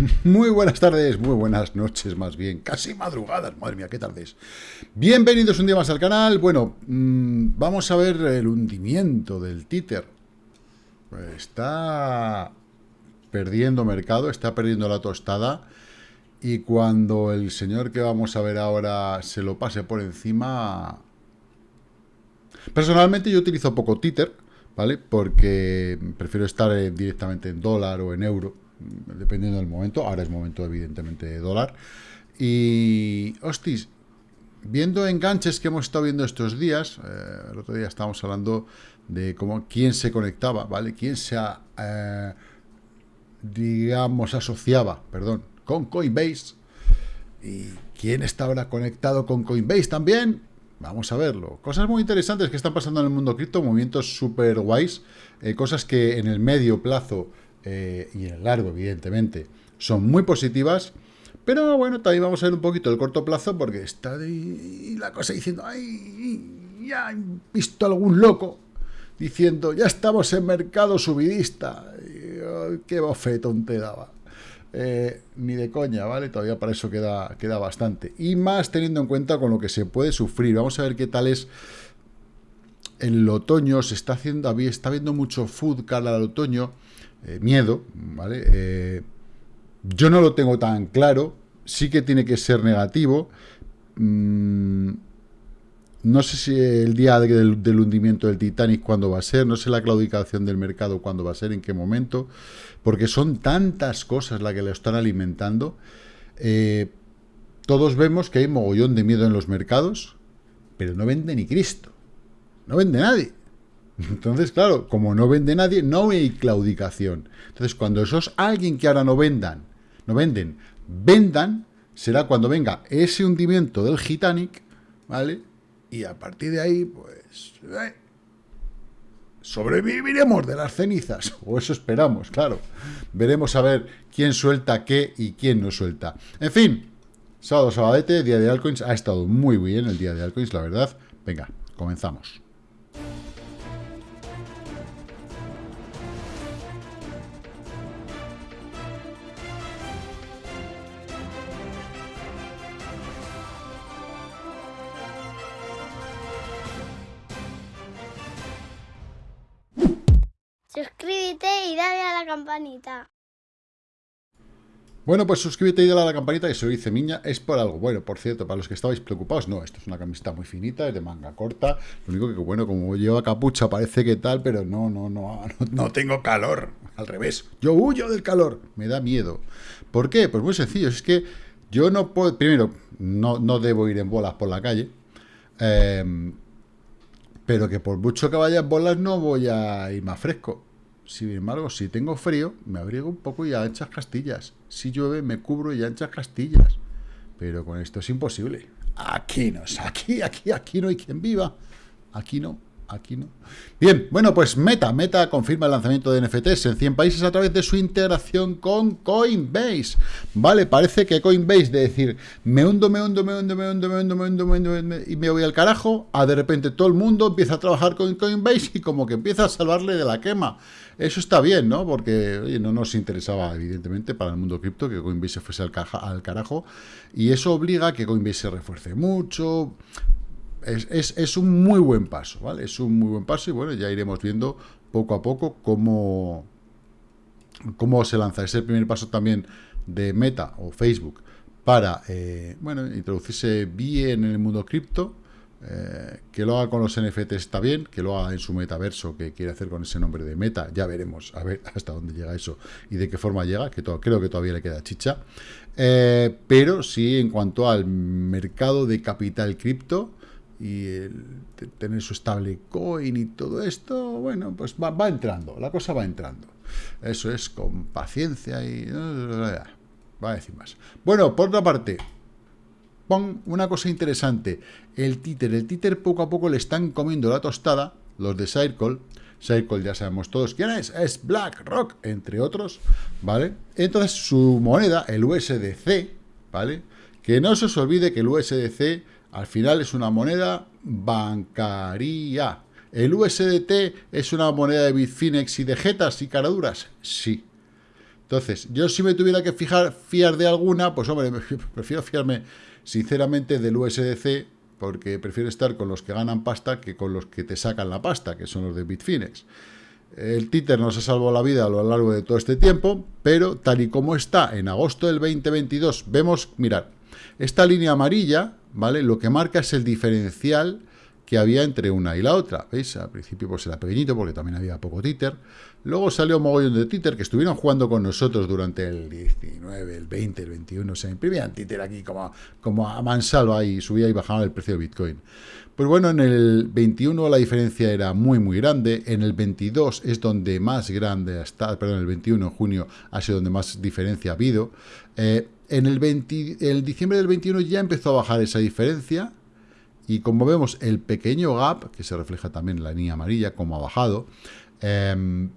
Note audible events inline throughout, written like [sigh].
[laughs] Muy buenas tardes, muy buenas noches más bien, casi madrugadas, madre mía, qué tardes. Bienvenidos un día más al canal. Bueno, mmm, vamos a ver el hundimiento del títer. Está perdiendo mercado, está perdiendo la tostada. Y cuando el señor que vamos a ver ahora se lo pase por encima... Personalmente yo utilizo poco títer, ¿vale? Porque prefiero estar eh, directamente en dólar o en euro dependiendo del momento. Ahora es momento, evidentemente, de dólar. Y, hostis, viendo enganches que hemos estado viendo estos días, eh, el otro día estábamos hablando de cómo quién se conectaba, ¿vale? Quién se, eh, digamos, asociaba, perdón, con Coinbase. ¿Y quién está ahora conectado con Coinbase también? Vamos a verlo. Cosas muy interesantes que están pasando en el mundo cripto, movimientos súper guays, eh, cosas que en el medio plazo eh, y en el largo, evidentemente, son muy positivas. Pero bueno, también vamos a ver un poquito el corto plazo porque está de, la cosa diciendo, ay, ya he visto algún loco diciendo, ya estamos en mercado subidista. qué bofetón te daba. Eh, ni de coña, ¿vale? Todavía para eso queda, queda bastante. Y más teniendo en cuenta con lo que se puede sufrir. Vamos a ver qué tal es el otoño. Se está haciendo, está viendo mucho food cara al otoño. Eh, miedo, ¿vale? Eh, yo no lo tengo tan claro, sí que tiene que ser negativo. Mm, no sé si el día del, hundimiento del Titanic cuándo va a ser, no sé la claudicación del mercado cuándo va a ser, en qué momento, porque son tantas cosas las que le están alimentando. Eh, todos vemos que hay mogollón de miedo en los mercados, pero no vende ni Cristo, no vende nadie. Entonces, claro, como no vende nadie, no hay claudicación. Entonces, cuando esos alguien que ahora no vendan, no venden, vendan, será cuando venga ese hundimiento del Titanic, ¿vale? Y a partir de ahí, pues, eh, sobreviviremos de las cenizas, [laughs] o eso esperamos, claro. Veremos a ver quién suelta qué y quién no suelta. En fin, sábado, sabadete, día de altcoins, ha estado muy bien el día de altcoins, la verdad. Venga, comenzamos. Campanita. Bueno, pues suscríbete y dale a la campanita que se lo dice Miña, es por algo. Bueno, por cierto, para los que estabais preocupados, no, esto es una camiseta muy finita, es de manga corta. Lo único que, bueno, como lleva capucha, parece que tal, pero no, no, no, no, [laughs] no tengo calor. Al revés, yo huyo del calor, me da miedo. ¿Por qué? Pues muy sencillo, es que yo no puedo, primero, no, no debo ir en bolas por la calle. Eh, pero que por mucho que vaya en bolas no voy a ir más fresco. Sin embargo, si tengo frío, me abrigo un poco y anchas castillas. Si llueve, me cubro y anchas castillas. Pero con esto es imposible. Aquí no, aquí, aquí, aquí no hay quien viva. Aquí no. Aquí no. Bien, bueno, pues Meta. Meta confirma el lanzamiento de NFTs en 100 países a través de su integración con Coinbase. Vale, parece que Coinbase de decir, me hundo, me hundo, me hundo, me hundo, me hundo, me hundo, me hundo, y me voy al carajo, a de repente todo el mundo empieza a trabajar con Coinbase y como que empieza a salvarle de la quema. Eso está bien, ¿no? Porque oye, no nos interesaba, evidentemente, para el mundo cripto que Coinbase se fuese al, al carajo. Y eso obliga a que Coinbase se refuerce mucho es, un muy buen paso, ¿vale? Es un muy buen paso y bueno, ya iremos viendo poco a poco cómo, cómo se lanza. Es el primer paso también de Meta o Facebook para, eh, bueno, introducirse bien en el mundo cripto, eh, que lo haga con los NFTs está bien, que lo haga en su metaverso, que quiere hacer con ese nombre de Meta, ya veremos a ver [laughs] hasta dónde llega eso y de qué forma llega, que todo, creo que todavía le queda chicha. Eh, pero sí, en cuanto al mercado de capital cripto, y el tener su stablecoin y todo esto, bueno, pues va, entrando, la cosa va entrando. Eso es con paciencia y... Va a decir más. Bueno, por otra parte, pon una cosa interesante. El títer, el títer poco a poco le están comiendo la tostada, los de Circle. Circle ya sabemos todos quién es, es BlackRock, entre otros, ¿vale? Entonces su moneda, el USDC, ¿vale? Que no se os olvide que el USDC al final es una moneda bancaria. ¿El USDT es una moneda de Bitfinex y de jetas y caraduras? Sí. Entonces, yo si me tuviera que fijar, fiar de alguna, pues hombre, [laughs] prefiero fiarme sinceramente del USDC, porque prefiero estar con los que ganan pasta que con los que te sacan la pasta, que son los de Bitfinex. El títer nos ha salvado la vida a lo largo de todo este tiempo, pero tal y como está en agosto del 2022, vemos, mirad, esta línea amarilla, ¿vale? Lo que marca es el diferencial que había entre una y la otra. ¿Veis? Al principio pues era pequeñito porque también había poco títer. Luego salió un mogollón de títer que estuvieron jugando con nosotros durante el 19, el 20, el 21. Se imprimían títer aquí como, como a mansalva y subía y bajaba el precio del Bitcoin. Pues bueno, en el 21 la diferencia era muy, muy grande. En el 22 es donde más grande está, perdón, el 21 de junio ha sido donde más diferencia ha habido. Eh, en el, 20, el diciembre del 21 ya empezó a bajar esa diferencia y como vemos, el pequeño gap, que se refleja también en la línea amarilla, como ha bajado, em,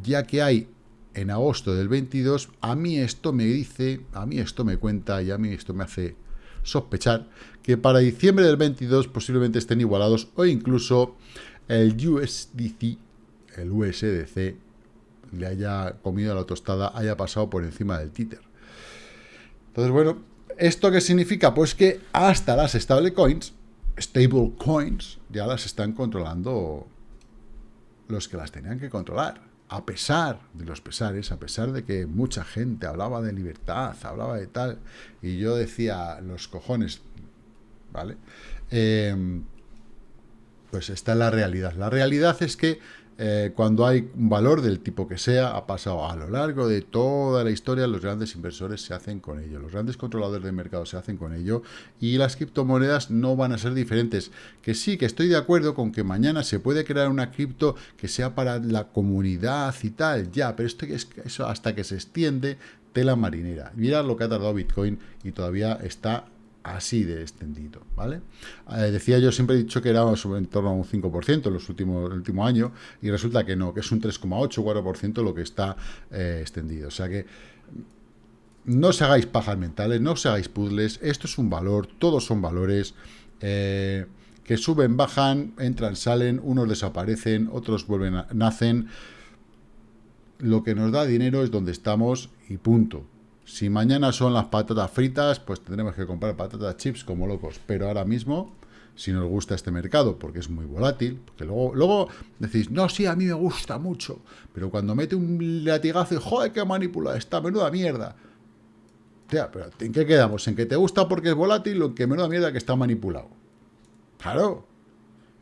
ya que hay en agosto del 22, a mí esto me dice, a mí esto me cuenta y a mí esto me hace sospechar que para diciembre del 22 posiblemente estén igualados o incluso el USDC, el USDC, le haya comido la tostada, haya pasado por encima del títer. Entonces, bueno, ¿Esto qué significa? Pues que hasta las stablecoins, stablecoins, ya las están controlando los que las tenían que controlar. A pesar de los pesares, a pesar de que mucha gente hablaba de libertad, hablaba de tal, y yo decía, los cojones, ¿vale? Eh, pues está la realidad. La realidad es que eh, cuando hay un valor del tipo que sea, ha pasado a lo largo de toda la historia, los grandes inversores se hacen con ello, los grandes controladores de mercado se hacen con ello, y las criptomonedas no van a ser diferentes. Que sí, que estoy de acuerdo con que mañana se puede crear una cripto que sea para la comunidad y tal, ya, pero esto es eso hasta que se extiende tela marinera. Mira lo que ha tardado Bitcoin y todavía está así de extendido, ¿vale? Eh, decía yo, siempre he dicho que era en torno a un 5% en los últimos, el último año, y resulta que no, que es un 3,8 4% lo que está eh, extendido. O sea que no se hagáis pajas mentales, no se hagáis puzzles, esto es un valor, todos son valores, eh, que suben, bajan, entran, salen, unos desaparecen, otros vuelven, nacen. Lo que nos da dinero es donde estamos y punto. Si mañana son las patatas fritas, pues tendremos que comprar patatas chips como locos. Pero ahora mismo, si nos gusta este mercado, porque es muy volátil, porque luego, luego decís, no, sí, a mí me gusta mucho. Pero cuando mete un latigazo y, joder, qué manipula esta menuda mierda. Tía, pero ¿en qué quedamos? ¿En que te gusta porque es volátil o en que menuda mierda que está manipulado? Claro,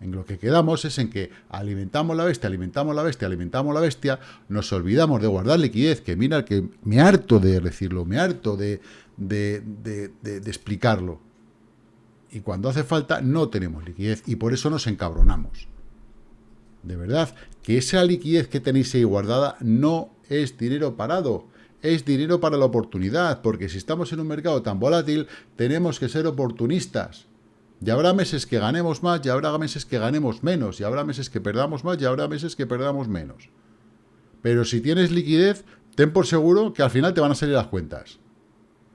en lo que quedamos es en que alimentamos la bestia, alimentamos la bestia, alimentamos la bestia, nos olvidamos de guardar liquidez, que mira, que me harto de decirlo, me harto de, de, de explicarlo. Y cuando hace falta no tenemos liquidez y por eso nos encabronamos. De verdad, que esa liquidez que tenéis ahí guardada no es dinero parado, es dinero para la oportunidad, porque si estamos en un mercado tan volátil, tenemos que ser oportunistas. Y habrá meses que ganemos más, y habrá meses que ganemos menos, y habrá meses que perdamos más, y habrá meses que perdamos menos. Pero si tienes liquidez, ten por seguro que al final te van a salir las cuentas.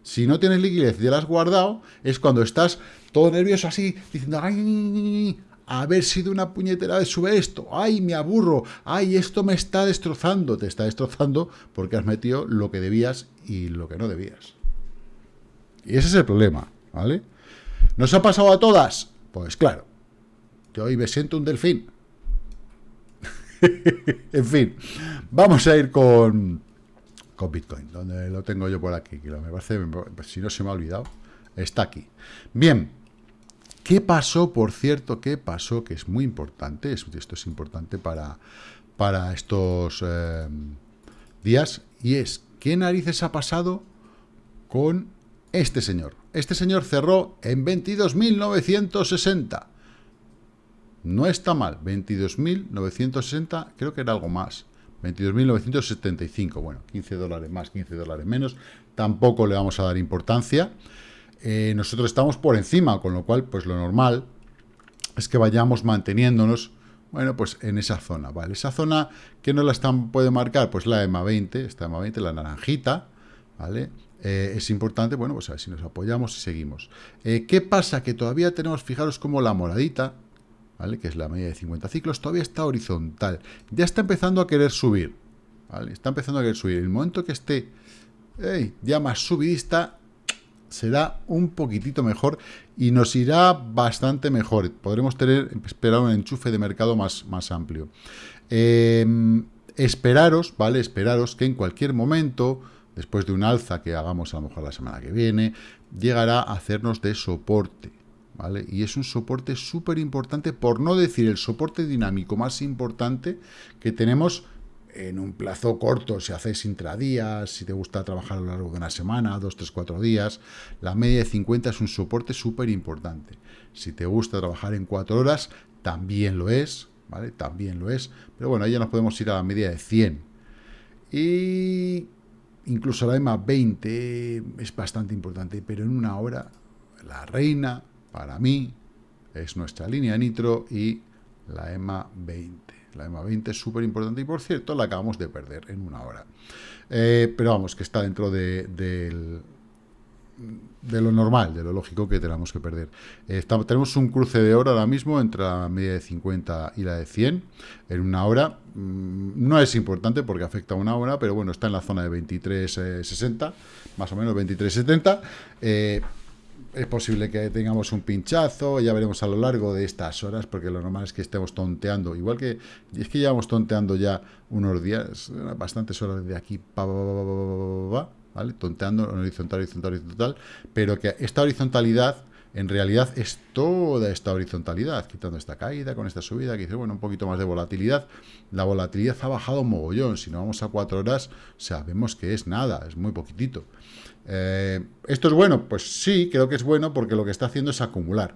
Si no tienes liquidez y te la has guardado, es cuando estás todo nervioso así, diciendo, ¡ay! A ver si de una puñetera vez sube esto. ¡Ay, me aburro! ¡Ay, esto me está destrozando! Te está destrozando porque has metido lo que debías y lo que no debías. Y ese es el problema, ¿vale? ¿Nos ha pasado a todas? Pues claro. Yo hoy me siento un delfín. [laughs] en fin, vamos a ir con, con Bitcoin, donde lo tengo yo por aquí, que me parece, si no se me ha olvidado, está aquí. Bien, ¿qué pasó, por cierto, qué pasó, que es muy importante, esto es importante para, para estos eh, días, y es, ¿qué narices ha pasado con este señor? Este señor cerró en 22.960. No está mal, 22.960, creo que era algo más. 22.975, bueno, 15 dólares más, 15 dólares menos. Tampoco le vamos a dar importancia. Eh, nosotros estamos por encima, con lo cual, pues lo normal es que vayamos manteniéndonos, bueno, pues en esa zona, ¿vale? Esa zona que no la están, puede marcar, pues la EMA 20, esta EMA 20, la naranjita, ¿vale? Eh, es importante, bueno, pues a ver si nos apoyamos y seguimos. Eh, ¿Qué pasa? Que todavía tenemos, fijaros como la moradita, ¿vale? Que es la media de 50 ciclos, todavía está horizontal. Ya está empezando a querer subir, ¿vale? Está empezando a querer subir. El momento que esté ya más subidista, será un poquitito mejor y nos irá bastante mejor. Podremos tener, esperar un enchufe de mercado más, más amplio. Em, esperaros, ¿vale? Esperaros que en cualquier momento, después de un alza que hagamos a lo mejor la semana que viene, llegará a hacernos de soporte. ¿Vale? Y es un soporte súper importante, por no decir el soporte dinámico más importante que tenemos en un plazo corto, si hacéis intradías, si te gusta trabajar a lo largo de una semana, dos, tres, cuatro días, la media de 50 es un soporte súper importante. Si te gusta trabajar en cuatro horas, también lo es, ¿vale? También lo es, pero bueno, ahí ya nos podemos ir a la media de 100. Y incluso la EMA 20 es bastante importante, pero en una hora, la reina, para mí, es nuestra línea nitro y la EMA 20. La EMA 20 es súper importante y, por cierto, la acabamos de perder en una hora. Eh, pero vamos, que está dentro de, de lo normal, de lo lógico que tenemos que perder. Eh, tenemos un cruce de hora ahora mismo entre la media de 50 y la de 100 en una hora. Mm, no es importante porque afecta a una hora, pero bueno, está en la zona de 23.60, más o menos 23.70. Eh, es posible que tengamos un pinchazo, ya veremos a lo largo de estas horas, porque lo normal es que estemos tonteando, igual que, es que llevamos tonteando ya unos días, bastantes horas de aquí, ¿vale? Tonteando horizontal, horizontal, horizontal, pero que esta horizontalidad en realidad es toda esta horizontalidad, quitando esta caída con esta subida, que dice, bueno, un poquito más de volatilidad. La volatilidad ha bajado mogollón, si no vamos a cuatro horas, sabemos que es nada, es muy poquitito. Eh, ¿Esto es bueno? Pues sí, creo que es bueno porque lo que está haciendo es acumular.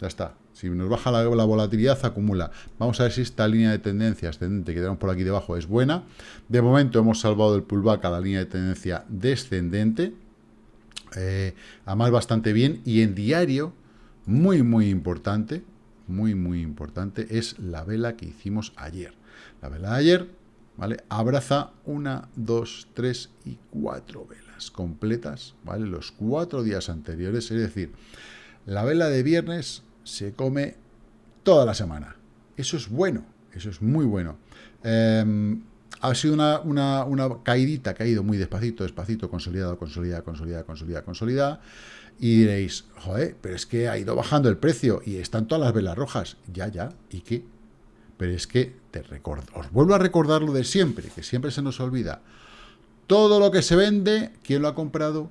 Ya está. Si nos baja la, volatilidad, acumula. Vamos a ver si esta línea de tendencia ascendente que tenemos por aquí debajo es buena. De momento hemos salvado el pullback a la línea de tendencia descendente. Eh, además, bastante bien. Y en diario, muy, muy importante, muy, muy importante, es la vela que hicimos ayer. La vela de ayer, ¿vale? Abraza una, dos, tres y cuatro velas completas, ¿vale? Los cuatro días anteriores, es decir, la vela de viernes se come toda la semana. Eso es bueno, eso es muy bueno. Em, ha sido una, una, una, caidita, ha caído muy despacito, despacito, consolidado, consolidada, consolidada, consolidada, consolidada. Y diréis, joder, pero es que ha ido bajando el precio y están todas las velas rojas. Ya, ya, ¿y qué? Pero es que te recuerdo, os vuelvo a recordar lo de siempre, que siempre se nos olvida. Todo lo que se vende, ¿quién lo ha comprado?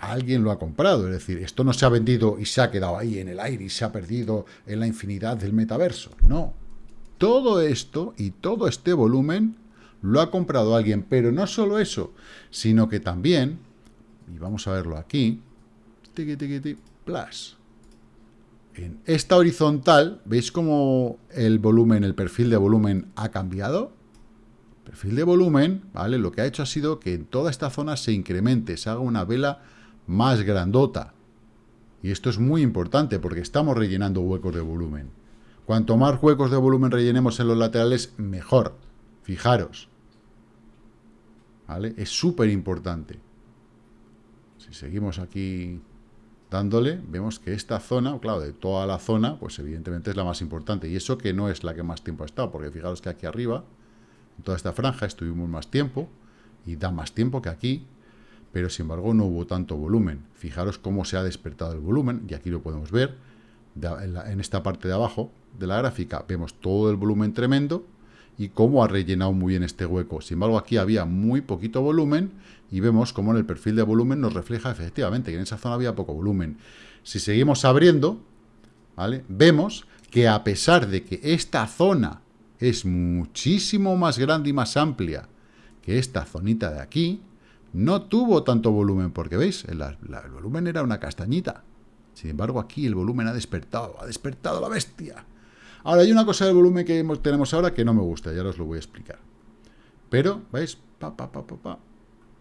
Alguien lo ha comprado, es decir, esto no se ha vendido y se ha quedado ahí en el aire y se ha perdido en la infinidad del metaverso. No. Todo esto y todo este volumen lo ha comprado alguien, pero no solo eso, sino que también, y vamos a verlo aquí, plus. En esta horizontal, ¿veis cómo el volumen, el perfil de volumen ha cambiado? perfil de volumen, ¿vale? Lo que ha hecho ha sido que en toda esta zona se incremente, se haga una vela más grandota. Y esto es muy importante porque estamos rellenando huecos de volumen. Cuanto más huecos de volumen rellenemos en los laterales, mejor. Fijaros. ¿Vale? Es súper importante. Si seguimos aquí dándole, vemos que esta zona, claro, de toda la zona, pues evidentemente es la más importante. Y eso que no es la que más tiempo ha estado, porque fijaros que aquí arriba toda esta franja estuvimos más tiempo, y da más tiempo que aquí, pero sin embargo no hubo tanto volumen. Fijaros cómo se ha despertado el volumen, y aquí lo podemos ver, en, esta parte de abajo de la gráfica vemos todo el volumen tremendo, y cómo ha rellenado muy bien este hueco. Sin embargo, aquí había muy poquito volumen, y vemos cómo en el perfil de volumen nos refleja efectivamente que en esa zona había poco volumen. Si seguimos abriendo, ¿vale? vemos que a pesar de que esta zona es muchísimo más grande y más amplia que esta zonita de aquí, no tuvo tanto volumen, porque veis, el, volumen era una castañita. Sin embargo, aquí el volumen ha despertado, ha despertado la bestia. Ahora, hay una cosa del volumen que tenemos ahora que no me gusta, ya os lo voy a explicar. Pero, ¿veis?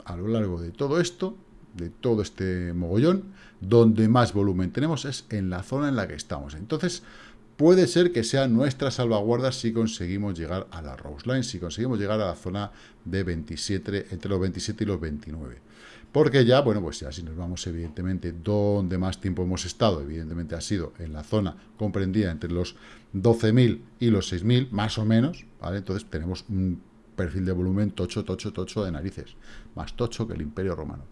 A lo largo de todo esto, de todo este mogollón, donde más volumen tenemos es en la zona en la que estamos. Entonces, puede ser que sea nuestra salvaguarda si conseguimos llegar a la Rose Line, si conseguimos llegar a la zona de 27, entre los 27 y los 29. Porque ya, bueno, pues ya si nos vamos evidentemente donde más tiempo hemos estado, evidentemente ha sido en la zona comprendida entre los 12.000 y los 6.000, más o menos, ¿vale? Entonces tenemos un perfil de volumen tocho, tocho, tocho de narices. Más tocho que el Imperio Romano.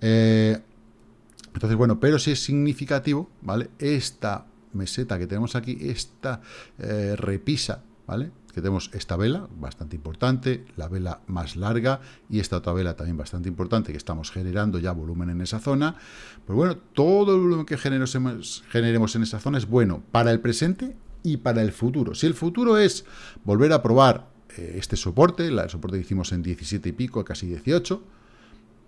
Eh, entonces, bueno, pero si es significativo, ¿vale? Esta meseta que tenemos aquí, esta eh, repisa, ¿vale? Que tenemos esta vela, bastante importante, la vela más larga y esta otra vela también bastante importante, que estamos generando ya volumen en esa zona. Pues bueno, todo el volumen que generemos, en esa zona es bueno para el presente y para el futuro. Si el futuro es volver a probar eh, este soporte, el soporte que hicimos en 17 y pico, casi 18,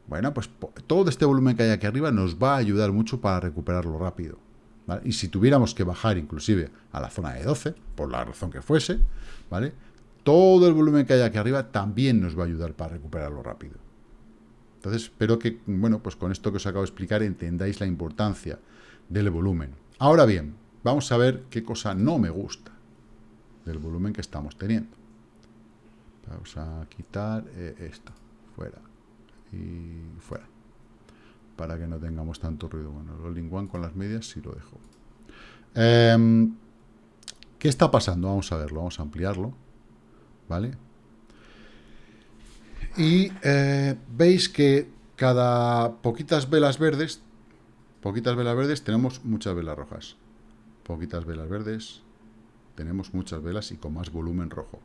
bueno, pues todo este volumen que hay aquí arriba nos va a ayudar mucho para recuperarlo rápido. Y si tuviéramos que bajar inclusive a la zona de 12, por la razón que fuese, ¿vale? Todo el volumen que hay aquí arriba también nos va a ayudar para recuperarlo rápido. Entonces, espero que, bueno, pues con esto que os acabo de explicar entendáis la importancia del volumen. Ahora bien, vamos a ver qué cosa no me gusta del volumen que estamos teniendo. Vamos a quitar eh, esto, fuera y fuera para que no tengamos tanto ruido. Bueno, el all con las medias sí lo dejo. Em, ¿Qué está pasando? Vamos a verlo, vamos a ampliarlo. ¿Vale? Y eh, veis que cada poquitas velas verdes, poquitas velas verdes, tenemos muchas velas rojas. Poquitas velas verdes, tenemos muchas velas y con más volumen rojo.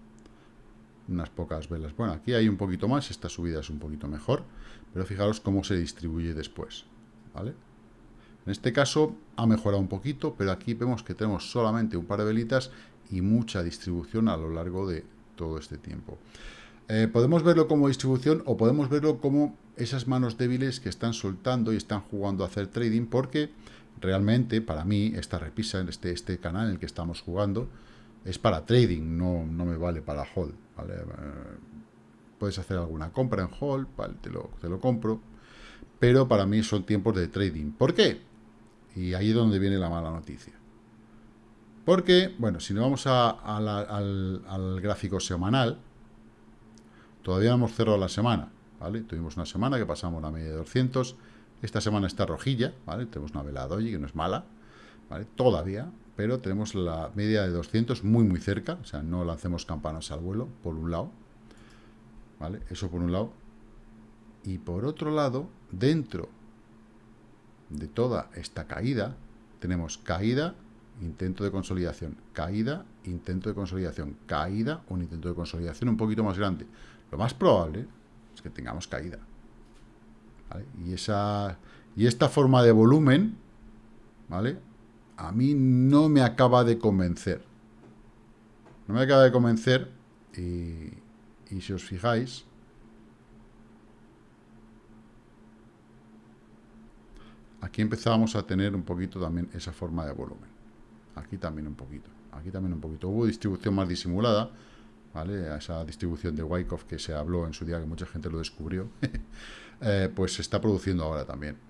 Unas pocas velas. Bueno, aquí hay un poquito más, esta subida es un poquito mejor. Pero fijaros cómo se distribuye después. ¿vale? En este caso ha mejorado un poquito, pero aquí vemos que tenemos solamente un par de velitas y mucha distribución a lo largo de todo este tiempo. Eh, podemos verlo como distribución o podemos verlo como esas manos débiles que están soltando y están jugando a hacer trading porque realmente para mí esta repisa en este, este canal en el que estamos jugando es para trading, no, no me vale para hold. Eh, puedes hacer alguna compra en hold, vale, te lo, te lo compro, pero para mí son tiempos de trading. ¿Por qué? Y ahí es donde viene la mala noticia. Porque, bueno, si nos vamos al, gráfico semanal, todavía hemos cerrado la semana, ¿vale? Tuvimos una semana que pasamos la media de 200, esta semana está rojilla, ¿vale? Tenemos una vela doji que no es mala, ¿vale? Todavía, pero tenemos la media de 200 muy, muy cerca, o sea, no lancemos campanas al vuelo, por un lado, ¿Vale? Eso por un lado. Y por otro lado, dentro de toda esta caída, tenemos caída, intento de consolidación, caída, intento de consolidación, caída, un intento de consolidación un poquito más grande. Lo más probable es que tengamos caída. Y, esa, y esta forma de volumen, ¿vale? A mí no me acaba de convencer. No me acaba de convencer y, si os fijáis, aquí empezábamos a tener un poquito también esa forma de volumen. Aquí también un poquito. Aquí también un poquito. Hubo distribución más disimulada, ¿vale? Esa distribución de Wyckoff que se habló en su día, que mucha gente lo descubrió, [laughs] eh, pues se está produciendo ahora también.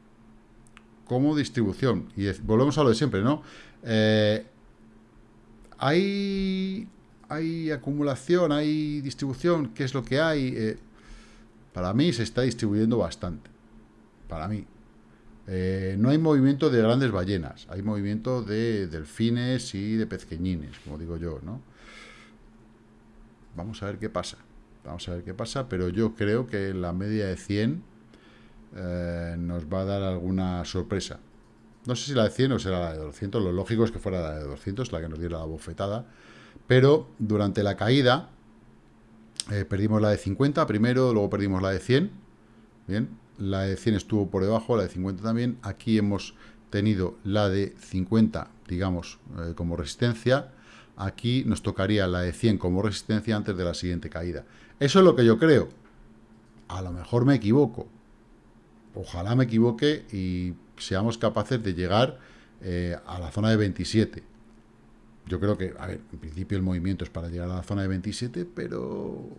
Como distribución, y volvemos a lo de siempre, ¿no? Eh, hay hay acumulación, hay distribución, ¿qué es lo que hay? Eh, para mí se está distribuyendo bastante. Para mí. Eh, no hay movimiento de grandes ballenas, hay movimiento de delfines y de pezqueñines, como digo yo, ¿no? Vamos a ver qué pasa. Vamos a ver qué pasa, pero yo creo que la media de 100 eh, nos va a dar alguna sorpresa. No sé si la de 100 o será la de 200, lo lógico es que fuera la de 200, la que nos diera la bofetada, pero durante la caída eh, perdimos la de 50 primero, luego perdimos la de 100. Bien, la de 100 estuvo por debajo, la de 50 también. Aquí hemos tenido la de 50, digamos, eh, como resistencia. Aquí nos tocaría la de 100 como resistencia antes de la siguiente caída. Eso es lo que yo creo. A lo mejor me equivoco. Ojalá me equivoque y seamos capaces de llegar eh, a la zona de 27. Yo creo que, a ver, en principio el movimiento es para llegar a la zona de 27, pero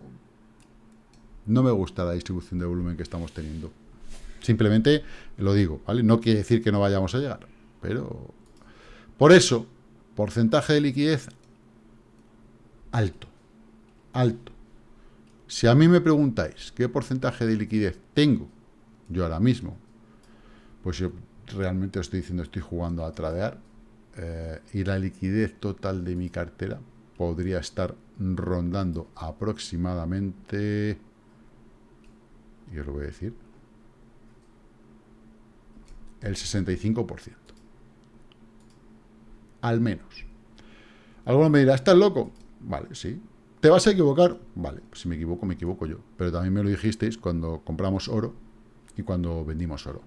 no me gusta la distribución de volumen que estamos teniendo. Simplemente lo digo, ¿vale? No quiere decir que no vayamos a llegar, pero... Por eso, porcentaje de liquidez alto, alto. Si a mí me preguntáis qué porcentaje de liquidez tengo yo ahora mismo, pues yo realmente estoy diciendo, estoy jugando a tradear, eh, y la liquidez total de mi cartera, podría estar rondando aproximadamente, y os lo voy a decir, el 65%. Al menos. Alguno me dirá, ¿estás loco? Vale, sí. ¿Te vas a equivocar? Vale, si me equivoco, me equivoco yo. Pero también me lo dijisteis cuando compramos oro y cuando vendimos oro.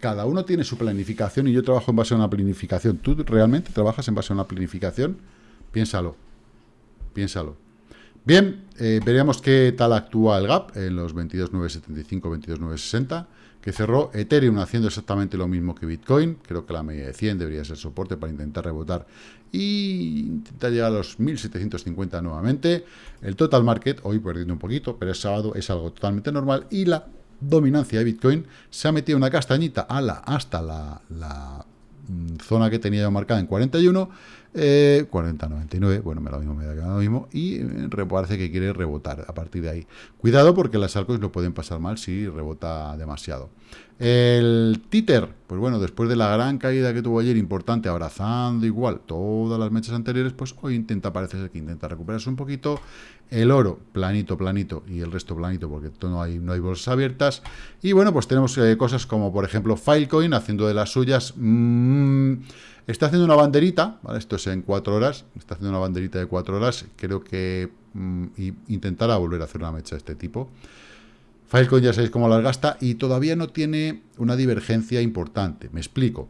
Cada uno tiene su planificación y yo trabajo en base a una planificación. ¿Tú realmente trabajas en base a una planificación? Piénsalo. Piénsalo. Bien, eh, veríamos qué tal actúa el gap en los 22.975, 22.960, que cerró Ethereum haciendo exactamente lo mismo que Bitcoin. Creo que la media de 100 debería ser soporte para intentar rebotar y intentar llegar a los 1.750 nuevamente. El total market, hoy perdiendo un poquito, pero es sábado, es algo totalmente normal. Y la dominancia de Bitcoin se ha metido una castañita a la, hasta la, la mm, zona que tenía marcada en 41 eh, 40.99, bueno, me lo mismo, me da lo mismo, y eh, parece que quiere rebotar a partir de ahí. Cuidado porque las altcoins lo pueden pasar mal si rebota demasiado. El títer, pues bueno, después de la gran caída que tuvo ayer, importante, abrazando igual todas las mechas anteriores, pues hoy intenta, parece ser que intenta recuperarse un poquito. El oro, planito, planito, y el resto planito, porque no hay, no hay bolsas abiertas. Y bueno, pues tenemos eh, cosas como, por ejemplo, Filecoin, haciendo de las suyas... Mmm, Está haciendo una banderita, esto es en cuatro horas, está haciendo una banderita de cuatro horas, creo que mm, intentará volver a hacer una mecha de este tipo. Filecoin ya sabéis cómo las gasta y todavía no tiene una divergencia importante, me explico.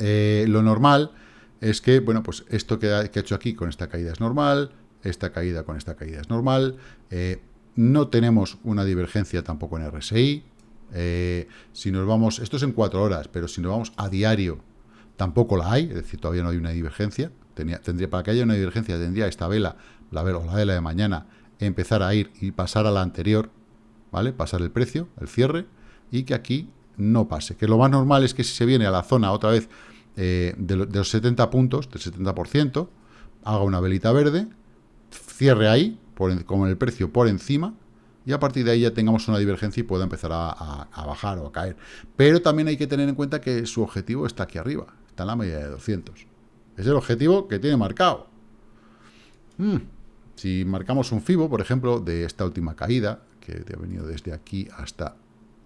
Eh, lo normal es que, bueno, pues esto que ha, hecho aquí con esta caída es normal, esta caída con esta caída es normal, eh, no tenemos una divergencia tampoco en RSI, eh, si nos vamos, esto es en cuatro horas, pero si nos vamos a diario tampoco la hay, es decir, todavía no hay una divergencia. Tendría, para que haya una divergencia, tendría esta vela, la vela o la vela de mañana, empezar a ir y pasar a la anterior, ¿vale? Pasar el precio, el cierre, y que aquí no pase. Que lo más normal es que si se viene a la zona otra vez eh, de, los 70 puntos, del 70%, haga una velita verde, cierre ahí, por, con el precio por encima, y a partir de ahí ya tengamos una divergencia y pueda empezar a, bajar o a caer. Pero también hay que tener en cuenta que su objetivo está aquí arriba, está en la media de 200. Es el objetivo que tiene marcado. Hmm. Si marcamos un FIBO, por ejemplo, de esta última caída, que ha venido desde aquí hasta,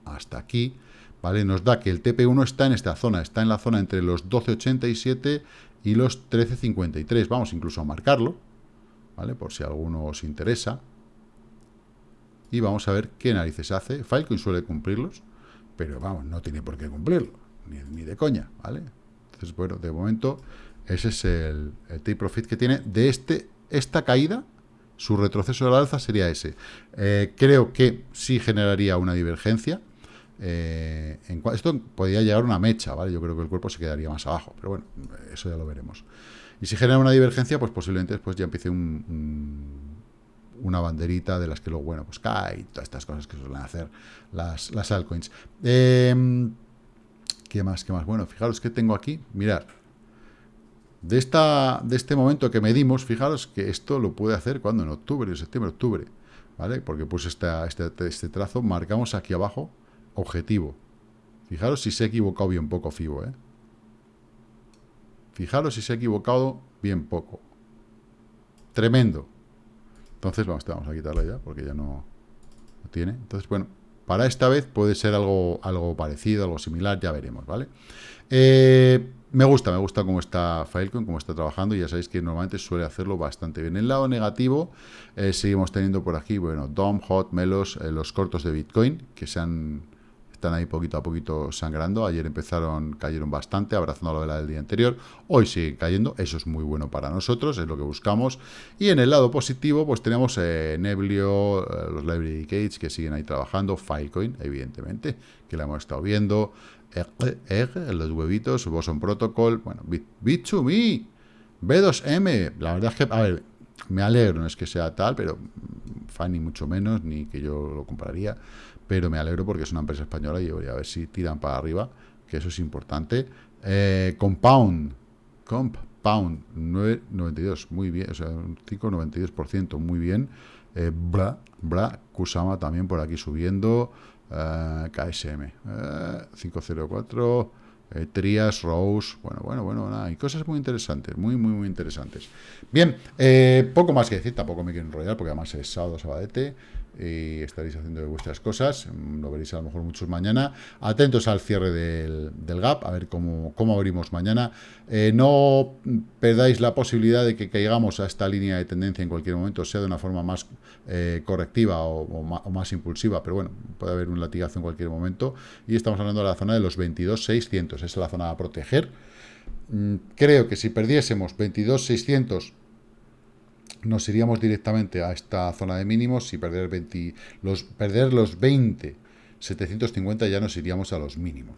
hasta aquí, ¿vale? Nos da que el TP1 está en esta zona, está en la zona entre los 12.87 y los 13.53. Vamos incluso a marcarlo, ¿vale? Por si alguno os interesa y vamos a ver qué narices hace. Filecoin suele cumplirlos, pero vamos, no tiene por qué cumplirlo, ni, de coña, ¿vale? Entonces, bueno, de momento, ese es el, take profit que tiene de este esta caída, su retroceso al alza sería ese. Eh, creo que sí generaría una divergencia. Eh, esto podría llegar a una mecha, ¿vale? Yo creo que el cuerpo se quedaría más abajo, pero bueno, eso ya lo veremos. Y si genera una divergencia, pues posiblemente después ya empiece un una banderita de las que luego, bueno, pues cae y todas estas cosas que suelen hacer las, las altcoins. Em, ¿Qué más? ¿Qué más? Bueno, fijaros que tengo aquí, mirad, de, esta, de este momento que medimos, fijaros que esto lo puede hacer cuando en octubre, septiembre, octubre, ¿vale? Porque pues este, este trazo marcamos aquí abajo objetivo. Fijaros si se ha equivocado bien poco FIBO, ¿eh? Fijaros si se ha equivocado bien poco. Tremendo. Entonces, vamos, vamos a quitarla ya, porque ya no, tiene. Entonces, bueno, para esta vez puede ser algo, algo parecido, algo similar, ya veremos, ¿vale? Eh, me gusta, me gusta cómo está Filecoin, cómo está trabajando, ya sabéis que normalmente suele hacerlo bastante bien. En el lado negativo, eh, seguimos teniendo por aquí, bueno, DOM, HOT, Melos, eh, los cortos de Bitcoin, que se han están ahí poquito a poquito sangrando. Ayer empezaron, cayeron bastante, abrazando la vela del día anterior. Hoy siguen cayendo, eso es muy bueno para nosotros, es lo que buscamos. Y en el lado positivo, pues tenemos eh, Neblio, los Library Gates que siguen ahí trabajando, Filecoin, evidentemente, que la hemos estado viendo, Egg, los huevitos, Boson Protocol, bueno, Bit2Me, B2M, la verdad es que, a ver, me alegro, no es que sea tal, pero fan ni mucho menos, ni que yo lo compraría pero me alegro porque es una empresa española y voy a ver si tiran para arriba, que eso es importante. Eh, compound, Compound, 9,92, muy bien, o sea, un 5,92%, muy bien. Eh, bra, Bra, Kusama también por aquí subiendo. Eh, KSM, 504, eh, Trias, Rose, bueno, bueno, bueno, nada, hay cosas muy interesantes, muy, muy, muy interesantes. Bien, eh, poco más que decir, tampoco me quiero enrollar, porque además es sábado, sabadete, y estaréis haciendo vuestras cosas, lo veréis a lo mejor muchos mañana. Atentos al cierre del, gap, a ver cómo, cómo abrimos mañana. Eh, no perdáis la posibilidad de que caigamos a esta línea de tendencia en cualquier momento, sea de una forma más eh, correctiva o, más, impulsiva, pero bueno, puede haber un latigazo en cualquier momento. Y estamos hablando de la zona de los 22.600, esa es la zona a proteger. Mm, creo que si perdiésemos 22.600 nos iríamos directamente a esta zona de mínimos y perder, 20, los, perder los 20, 750 ya nos iríamos a los mínimos.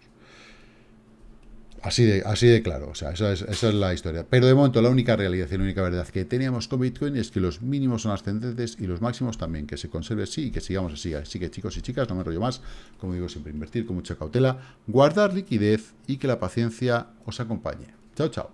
Así de, así de claro, o sea, esa es, esa es la historia. Pero de momento la única realidad y la única verdad que teníamos con Bitcoin es que los mínimos son ascendentes y los máximos también, que se conserve así y que sigamos así. Así que chicos y chicas, no me rollo más, como digo siempre, invertir con mucha cautela, guardar liquidez y que la paciencia os acompañe. Chao, chao.